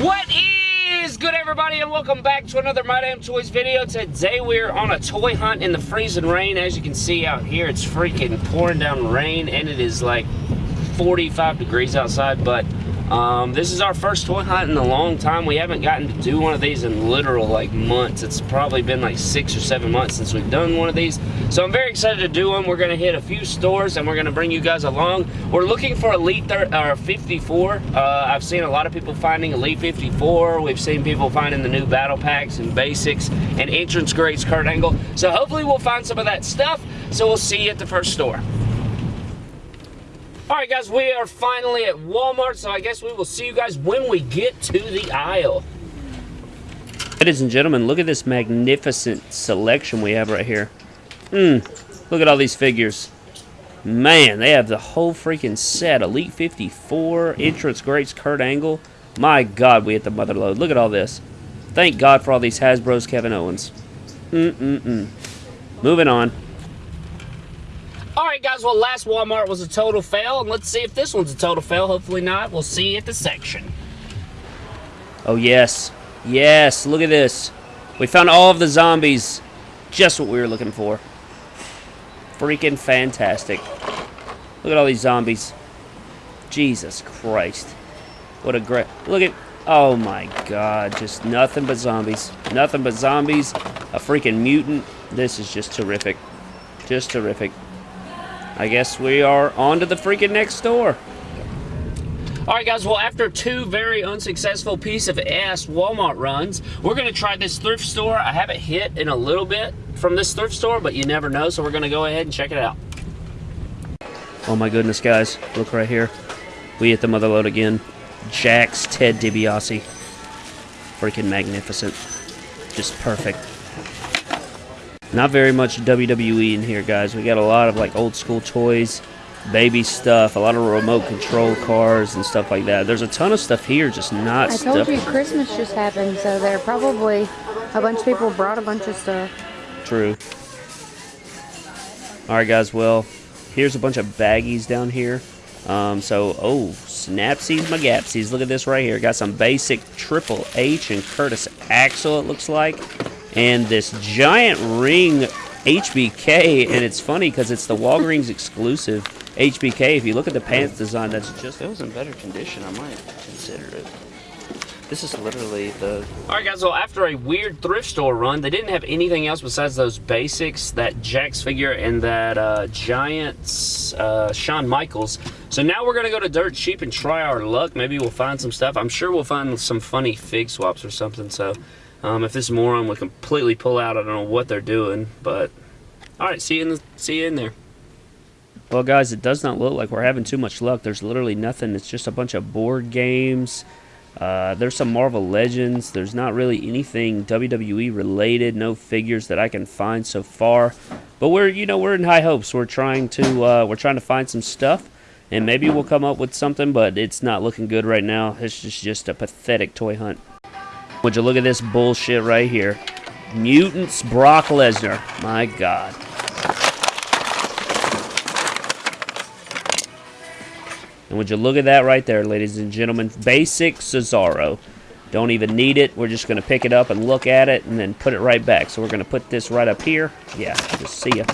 What is good everybody and welcome back to another My Damn Toys video. Today we're on a toy hunt in the freezing rain. As you can see out here it's freaking pouring down rain and it is like 45 degrees outside but um, this is our first toy hunt in a long time. We haven't gotten to do one of these in literal like months. It's probably been like six or seven months since we've done one of these. So I'm very excited to do one. We're gonna hit a few stores and we're gonna bring you guys along. We're looking for Elite or 54. Uh, I've seen a lot of people finding Elite 54. We've seen people finding the new battle packs and basics and Entrance Greats Kurt Angle. So hopefully we'll find some of that stuff. So we'll see you at the first store. All right, guys, we are finally at Walmart, so I guess we will see you guys when we get to the aisle. Ladies and gentlemen, look at this magnificent selection we have right here. Hmm, look at all these figures. Man, they have the whole freaking set. Elite 54, Entrance Greats, Kurt Angle. My God, we hit the mother load. Look at all this. Thank God for all these Hasbro's Kevin Owens. Mm-mm-mm. Moving on. Alright guys, well last Walmart was a total fail, and let's see if this one's a total fail. Hopefully not. We'll see at the section. Oh yes. Yes, look at this. We found all of the zombies. Just what we were looking for. Freaking fantastic. Look at all these zombies. Jesus Christ. What a great... Look at... Oh my god. Just nothing but zombies. Nothing but zombies. A freaking mutant. This is just terrific. Just terrific. I guess we are on to the freaking next door. Alright guys, well after two very unsuccessful piece of ass Walmart runs, we're going to try this thrift store. I haven't hit in a little bit from this thrift store, but you never know, so we're going to go ahead and check it out. Oh my goodness guys, look right here. We hit the mother load again. Jakks Ted DiBiase. Freaking magnificent. Just perfect. Not very much WWE in here, guys. We got a lot of like old school toys, baby stuff, a lot of remote control cars and stuff like that. There's a ton of stuff here, just not I told you Christmas just happened, so there probably a bunch of people brought a bunch of stuff. True. Alright, guys, well, here's a bunch of baggies down here. Um, so, oh, snapsies, magapsies. Look at this right here. Got some basic Triple H and Curtis Axel, it looks like and this giant ring HBK, and it's funny because it's the Walgreens exclusive HBK. If you look at the pants design, that's just... If it was in better condition, I might consider it. This is literally the... Alright guys, well after a weird thrift store run, they didn't have anything else besides those basics, that Jakks figure and that uh, Giants uh, Shawn Michaels. So now we're going to go to Dirt Cheap and try our luck. Maybe we'll find some stuff. I'm sure we'll find some funny fig swaps or something, so... Um, if this moron would completely pull out, I don't know what they're doing. But all right, see you in see you in there. Well, guys, it does not look like we're having too much luck. There's literally nothing. It's just a bunch of board games. Uh, there's some Marvel Legends. There's not really anything WWE related. No figures that I can find so far. But we're, you know, we're in high hopes. We're trying to, uh, we're trying to find some stuff, and maybe we'll come up with something. But it's not looking good right now. It's just, just a pathetic toy hunt. Would you look at this bullshit right here? Mutants Brock Lesnar. My God. And would you look at that right there, ladies and gentlemen? Basic Cesaro. Don't even need it. We're just going to pick it up and look at it and then put it right back. So we're going to put this right up here. Yeah, just see ya.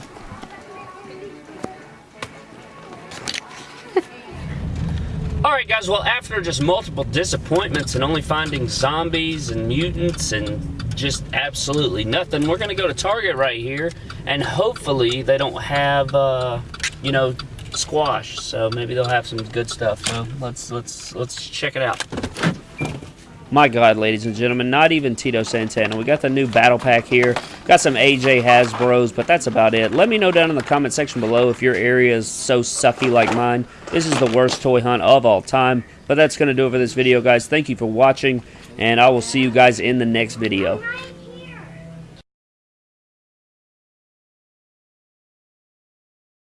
Alright guys, well after just multiple disappointments and only finding zombies and mutants and just absolutely nothing, we're going to go to Target right here and hopefully they don't have, uh, you know, squash. So maybe they'll have some good stuff. So let's, let's, let's check it out. My God, ladies and gentlemen, not even Tito Santana. We got the new battle pack here. Got some AJ Hasbro's, but that's about it. Let me know down in the comment section below if your area is so sucky like mine. This is the worst toy hunt of all time. But that's going to do it for this video, guys. Thank you for watching, and I will see you guys in the next video.